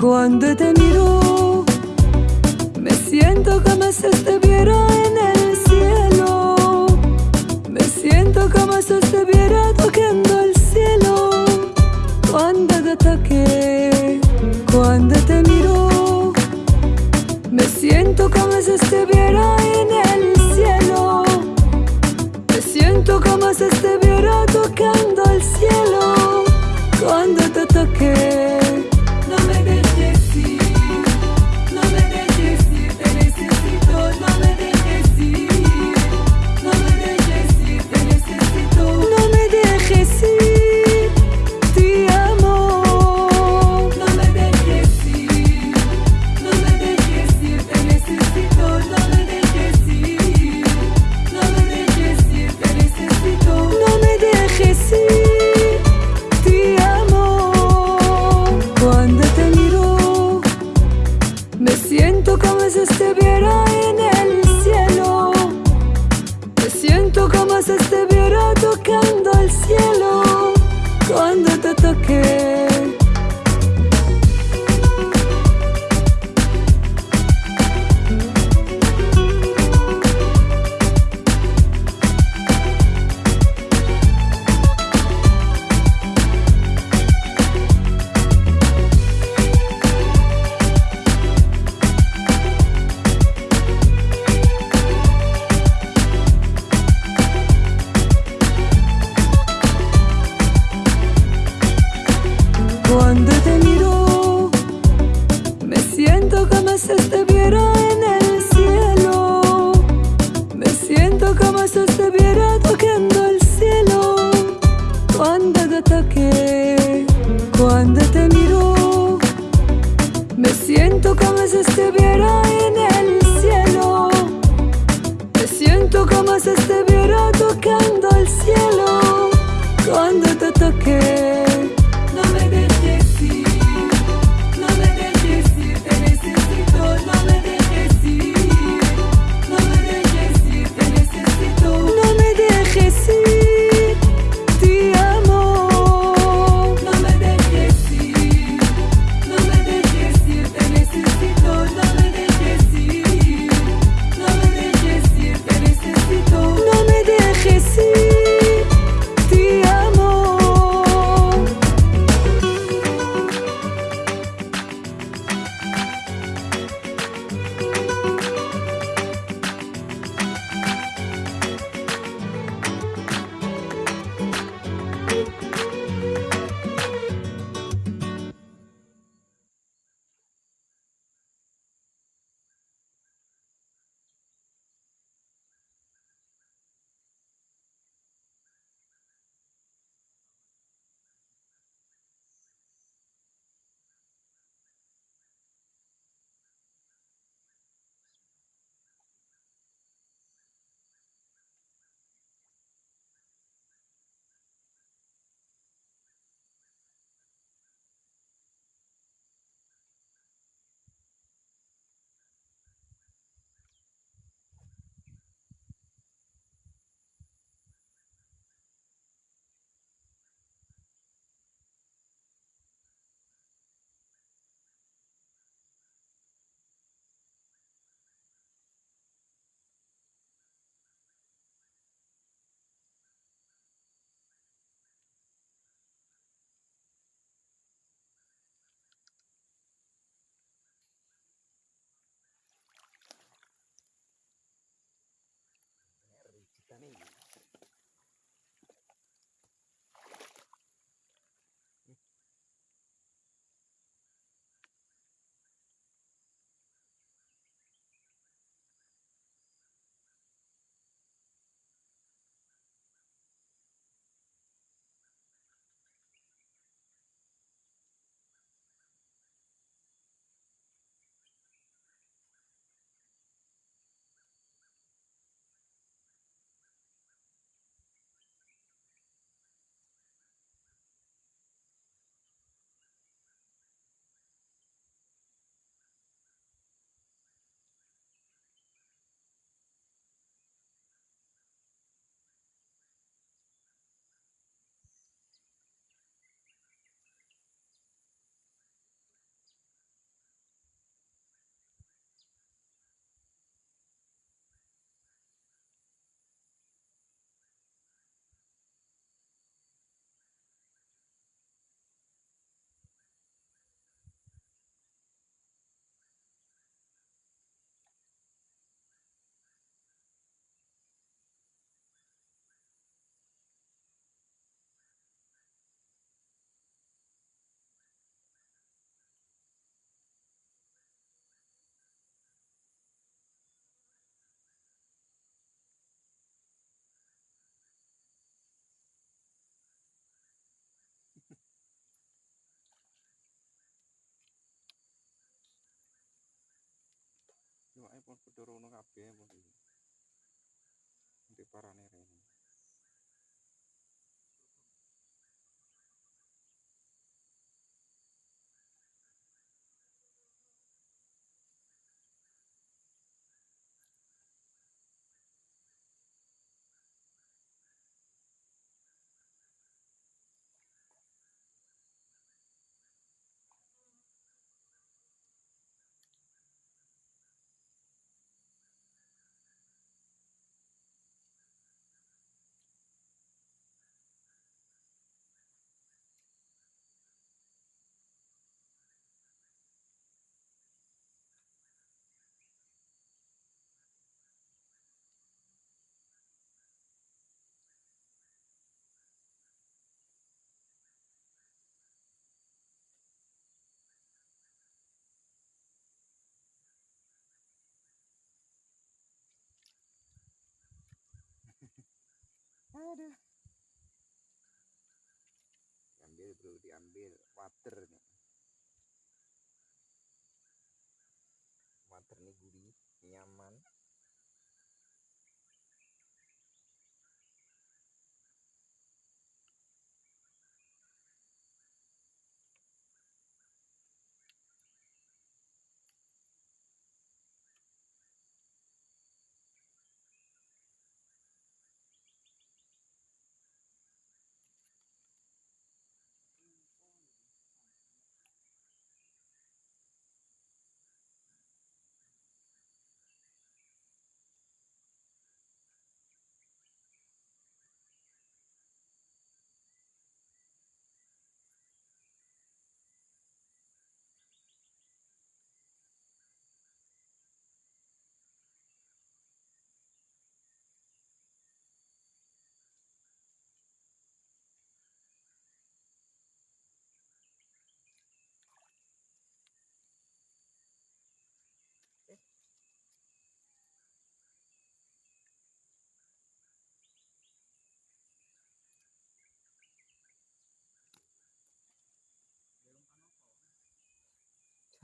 Cuando te miro, me siento como si estuviera en el cielo. Me siento como si estuviera tocando el cielo. Cuando te toque, cuando te miro. Pun padha rono kabeh pun iki. Nanti parane rene. Aduh. Diambil bro, diambil water nih. Water nih gurih, nyaman.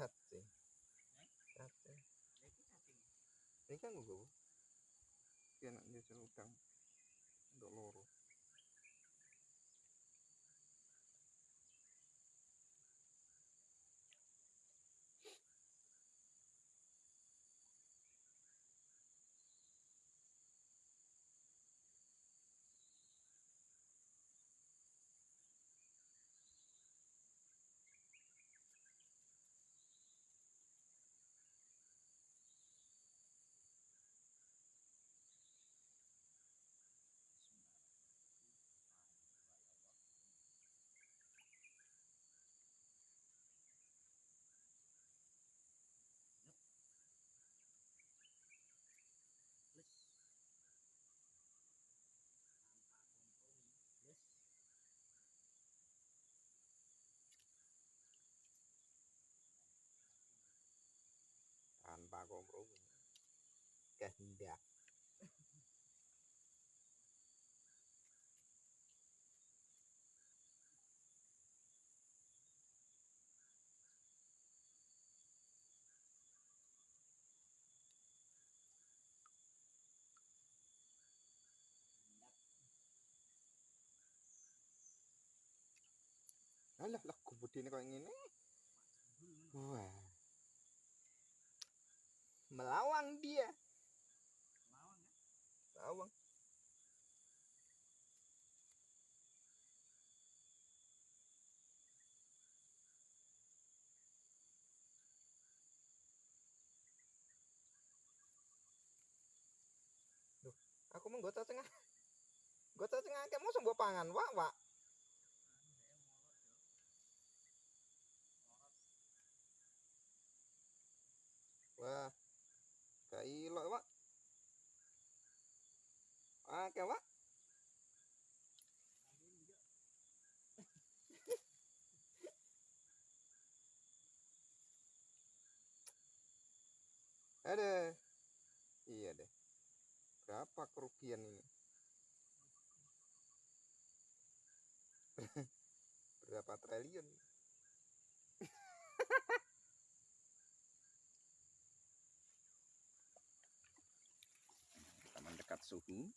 Cacing. Cacing. Ini kan gue. Ini anak dia celutang. Untuk loro. Kehendak. Alah, lah kubudine kok ngene. Wah. Melawang dia. Aku mau gota tengah. Gota tengah kamu sembuh pangan, wak, wak. Wah. Kailok, Pak. Oke, Pak. Ada berapa kerugian ini? Berapa triliun? Kita dekat suhu.